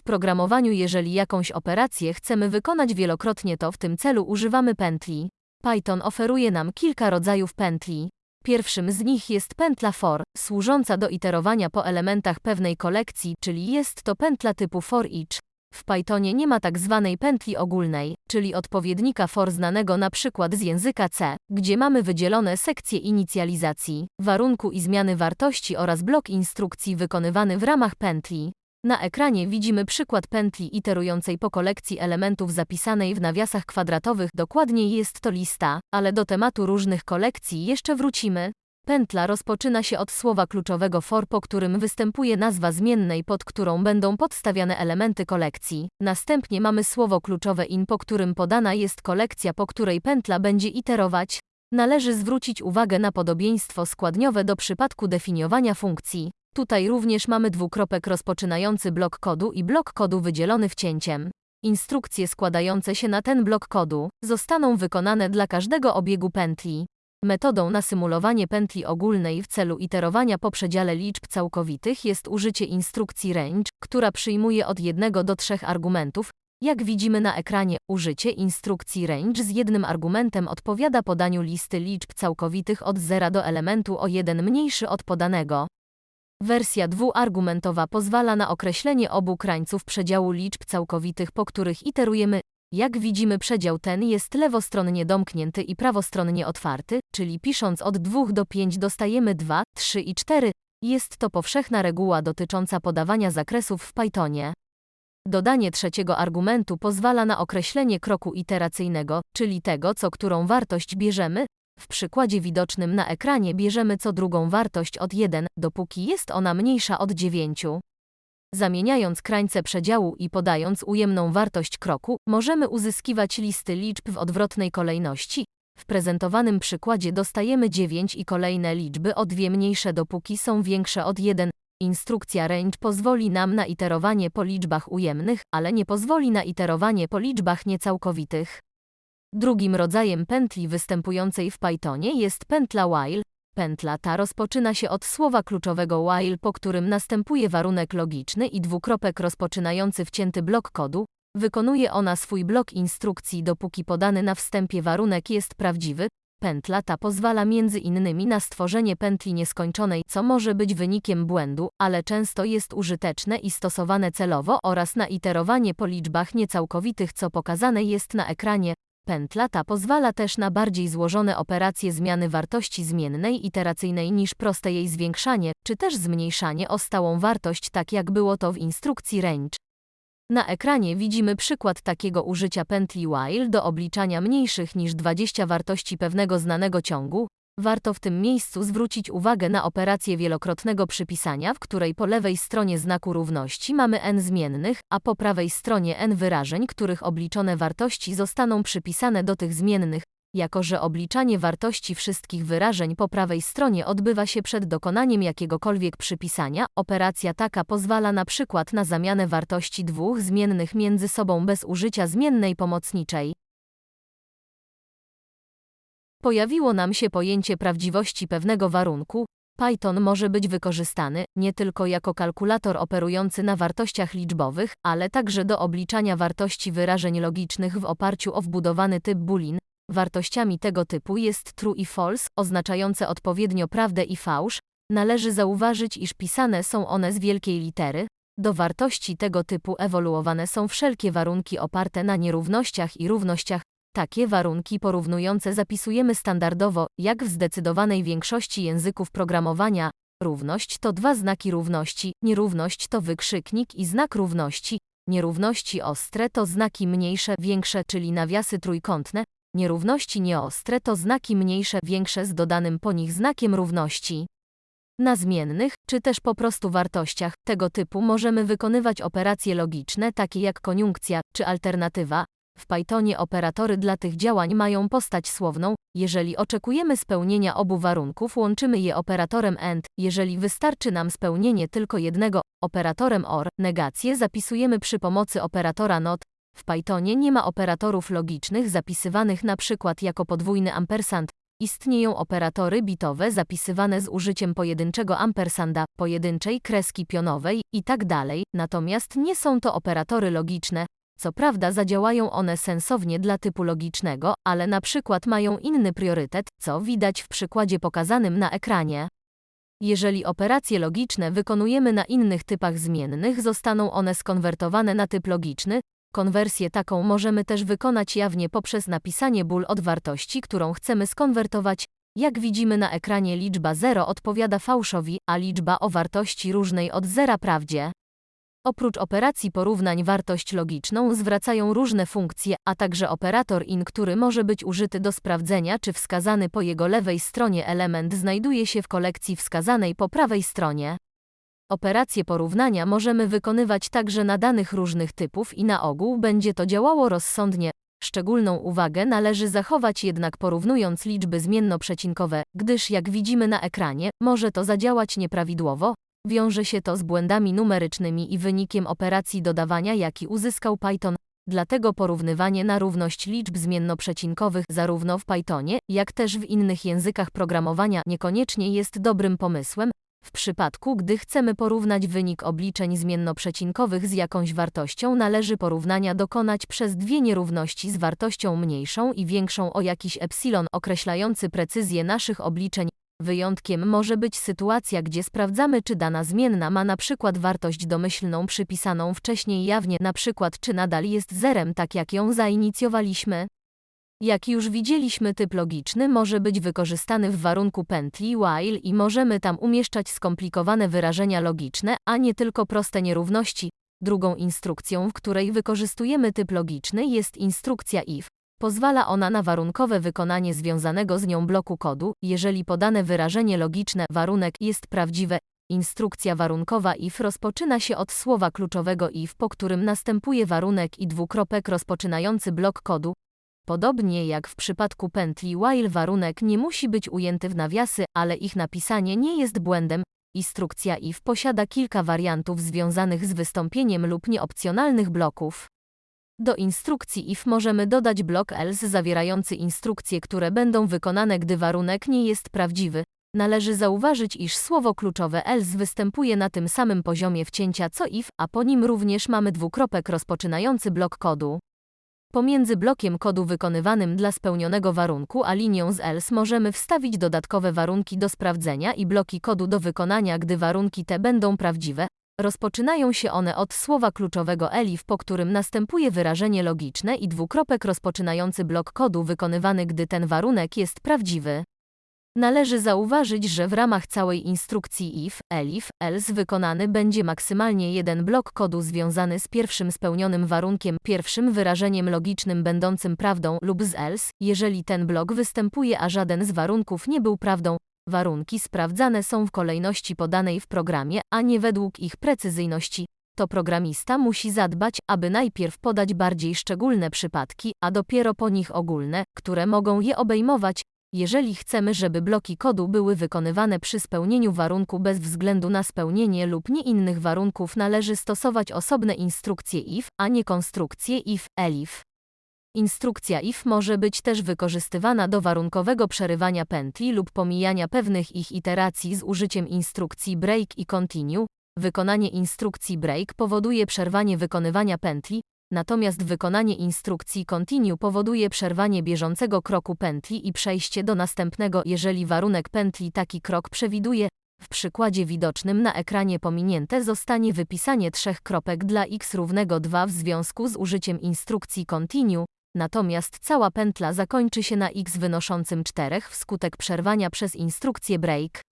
W programowaniu jeżeli jakąś operację chcemy wykonać wielokrotnie to w tym celu używamy pętli. Python oferuje nam kilka rodzajów pętli. Pierwszym z nich jest pętla for, służąca do iterowania po elementach pewnej kolekcji, czyli jest to pętla typu for each. W Pythonie nie ma tak zwanej pętli ogólnej, czyli odpowiednika for znanego na przykład z języka C, gdzie mamy wydzielone sekcje inicjalizacji, warunku i zmiany wartości oraz blok instrukcji wykonywany w ramach pętli. Na ekranie widzimy przykład pętli iterującej po kolekcji elementów zapisanej w nawiasach kwadratowych. Dokładniej jest to lista, ale do tematu różnych kolekcji jeszcze wrócimy. Pętla rozpoczyna się od słowa kluczowego for, po którym występuje nazwa zmiennej, pod którą będą podstawiane elementy kolekcji. Następnie mamy słowo kluczowe in, po którym podana jest kolekcja, po której pętla będzie iterować. Należy zwrócić uwagę na podobieństwo składniowe do przypadku definiowania funkcji. Tutaj również mamy dwukropek rozpoczynający blok kodu i blok kodu wydzielony wcięciem. Instrukcje składające się na ten blok kodu zostaną wykonane dla każdego obiegu pętli. Metodą na symulowanie pętli ogólnej w celu iterowania po przedziale liczb całkowitych jest użycie instrukcji range, która przyjmuje od jednego do trzech argumentów. Jak widzimy na ekranie, użycie instrukcji range z jednym argumentem odpowiada podaniu listy liczb całkowitych od zera do elementu o jeden mniejszy od podanego. Wersja dwuargumentowa pozwala na określenie obu krańców przedziału liczb całkowitych, po których iterujemy. Jak widzimy przedział ten jest lewostronnie domknięty i prawostronnie otwarty, czyli pisząc od 2 do 5 dostajemy 2, 3 i 4. Jest to powszechna reguła dotycząca podawania zakresów w Pythonie. Dodanie trzeciego argumentu pozwala na określenie kroku iteracyjnego, czyli tego, co którą wartość bierzemy, w przykładzie widocznym na ekranie bierzemy co drugą wartość od 1, dopóki jest ona mniejsza od 9. Zamieniając krańce przedziału i podając ujemną wartość kroku, możemy uzyskiwać listy liczb w odwrotnej kolejności. W prezentowanym przykładzie dostajemy 9 i kolejne liczby o dwie mniejsze dopóki są większe od 1. Instrukcja range pozwoli nam na iterowanie po liczbach ujemnych, ale nie pozwoli na iterowanie po liczbach niecałkowitych. Drugim rodzajem pętli występującej w Pythonie jest pętla while. Pętla ta rozpoczyna się od słowa kluczowego while, po którym następuje warunek logiczny i dwukropek rozpoczynający wcięty blok kodu. Wykonuje ona swój blok instrukcji dopóki podany na wstępie warunek jest prawdziwy. Pętla ta pozwala między innymi na stworzenie pętli nieskończonej, co może być wynikiem błędu, ale często jest użyteczne i stosowane celowo oraz na iterowanie po liczbach niecałkowitych, co pokazane jest na ekranie. Pętla ta pozwala też na bardziej złożone operacje zmiany wartości zmiennej iteracyjnej niż proste jej zwiększanie, czy też zmniejszanie o stałą wartość tak jak było to w instrukcji range. Na ekranie widzimy przykład takiego użycia pętli while do obliczania mniejszych niż 20 wartości pewnego znanego ciągu, Warto w tym miejscu zwrócić uwagę na operację wielokrotnego przypisania, w której po lewej stronie znaku równości mamy n zmiennych, a po prawej stronie n wyrażeń, których obliczone wartości zostaną przypisane do tych zmiennych. Jako że obliczanie wartości wszystkich wyrażeń po prawej stronie odbywa się przed dokonaniem jakiegokolwiek przypisania, operacja taka pozwala na przykład na zamianę wartości dwóch zmiennych między sobą bez użycia zmiennej pomocniczej. Pojawiło nam się pojęcie prawdziwości pewnego warunku. Python może być wykorzystany nie tylko jako kalkulator operujący na wartościach liczbowych, ale także do obliczania wartości wyrażeń logicznych w oparciu o wbudowany typ boolean. Wartościami tego typu jest true i false, oznaczające odpowiednio prawdę i fałsz. Należy zauważyć, iż pisane są one z wielkiej litery. Do wartości tego typu ewoluowane są wszelkie warunki oparte na nierównościach i równościach. Takie warunki porównujące zapisujemy standardowo, jak w zdecydowanej większości języków programowania. Równość to dwa znaki równości, nierówność to wykrzyknik i znak równości, nierówności ostre to znaki mniejsze, większe, czyli nawiasy trójkątne, nierówności nieostre to znaki mniejsze, większe z dodanym po nich znakiem równości. Na zmiennych, czy też po prostu wartościach tego typu możemy wykonywać operacje logiczne takie jak koniunkcja czy alternatywa, w Pythonie operatory dla tych działań mają postać słowną. Jeżeli oczekujemy spełnienia obu warunków, łączymy je operatorem AND. Jeżeli wystarczy nam spełnienie tylko jednego, operatorem OR, negację zapisujemy przy pomocy operatora NOT. W Pythonie nie ma operatorów logicznych zapisywanych na przykład jako podwójny ampersand. Istnieją operatory bitowe zapisywane z użyciem pojedynczego ampersanda, pojedynczej kreski pionowej itd., natomiast nie są to operatory logiczne. Co prawda zadziałają one sensownie dla typu logicznego, ale na przykład mają inny priorytet, co widać w przykładzie pokazanym na ekranie. Jeżeli operacje logiczne wykonujemy na innych typach zmiennych, zostaną one skonwertowane na typ logiczny. Konwersję taką możemy też wykonać jawnie poprzez napisanie ból od wartości, którą chcemy skonwertować. Jak widzimy na ekranie liczba 0 odpowiada fałszowi, a liczba o wartości różnej od zera prawdzie. Oprócz operacji porównań wartość logiczną zwracają różne funkcje, a także operator in, który może być użyty do sprawdzenia, czy wskazany po jego lewej stronie element znajduje się w kolekcji wskazanej po prawej stronie. Operacje porównania możemy wykonywać także na danych różnych typów i na ogół będzie to działało rozsądnie. Szczególną uwagę należy zachować jednak porównując liczby zmiennoprzecinkowe, gdyż jak widzimy na ekranie, może to zadziałać nieprawidłowo, Wiąże się to z błędami numerycznymi i wynikiem operacji dodawania, jaki uzyskał Python. Dlatego porównywanie na równość liczb zmiennoprzecinkowych zarówno w Pythonie, jak też w innych językach programowania niekoniecznie jest dobrym pomysłem, w przypadku, gdy chcemy porównać wynik obliczeń zmiennoprzecinkowych z jakąś wartością, należy porównania dokonać przez dwie nierówności z wartością mniejszą i większą o jakiś epsilon określający precyzję naszych obliczeń. Wyjątkiem może być sytuacja, gdzie sprawdzamy, czy dana zmienna ma na przykład wartość domyślną przypisaną wcześniej jawnie, na przykład czy nadal jest zerem, tak jak ją zainicjowaliśmy. Jak już widzieliśmy, typ logiczny może być wykorzystany w warunku pętli while i możemy tam umieszczać skomplikowane wyrażenia logiczne, a nie tylko proste nierówności. Drugą instrukcją, w której wykorzystujemy typ logiczny jest instrukcja if. Pozwala ona na warunkowe wykonanie związanego z nią bloku kodu, jeżeli podane wyrażenie logiczne warunek jest prawdziwe. Instrukcja warunkowa if rozpoczyna się od słowa kluczowego if, po którym następuje warunek i dwukropek rozpoczynający blok kodu. Podobnie jak w przypadku pętli while warunek nie musi być ujęty w nawiasy, ale ich napisanie nie jest błędem. Instrukcja if posiada kilka wariantów związanych z wystąpieniem lub nieopcjonalnych bloków. Do instrukcji if możemy dodać blok else zawierający instrukcje, które będą wykonane, gdy warunek nie jest prawdziwy. Należy zauważyć, iż słowo kluczowe else występuje na tym samym poziomie wcięcia co if, a po nim również mamy dwukropek rozpoczynający blok kodu. Pomiędzy blokiem kodu wykonywanym dla spełnionego warunku a linią z else możemy wstawić dodatkowe warunki do sprawdzenia i bloki kodu do wykonania, gdy warunki te będą prawdziwe, Rozpoczynają się one od słowa kluczowego elif, po którym następuje wyrażenie logiczne i dwukropek rozpoczynający blok kodu wykonywany, gdy ten warunek jest prawdziwy. Należy zauważyć, że w ramach całej instrukcji if, elif, else wykonany będzie maksymalnie jeden blok kodu związany z pierwszym spełnionym warunkiem, pierwszym wyrażeniem logicznym będącym prawdą lub z else, jeżeli ten blok występuje, a żaden z warunków nie był prawdą, Warunki sprawdzane są w kolejności podanej w programie, a nie według ich precyzyjności. To programista musi zadbać, aby najpierw podać bardziej szczególne przypadki, a dopiero po nich ogólne, które mogą je obejmować. Jeżeli chcemy, żeby bloki kodu były wykonywane przy spełnieniu warunku bez względu na spełnienie lub nie innych warunków, należy stosować osobne instrukcje if, a nie konstrukcje if, elif. Instrukcja if może być też wykorzystywana do warunkowego przerywania pętli lub pomijania pewnych ich iteracji z użyciem instrukcji break i continue. Wykonanie instrukcji break powoduje przerwanie wykonywania pętli, natomiast wykonanie instrukcji continue powoduje przerwanie bieżącego kroku pętli i przejście do następnego, jeżeli warunek pętli taki krok przewiduje. W przykładzie widocznym na ekranie pominięte zostanie wypisanie trzech kropek dla x równego 2 w związku z użyciem instrukcji continue, Natomiast cała pętla zakończy się na x wynoszącym 4 wskutek przerwania przez instrukcję break.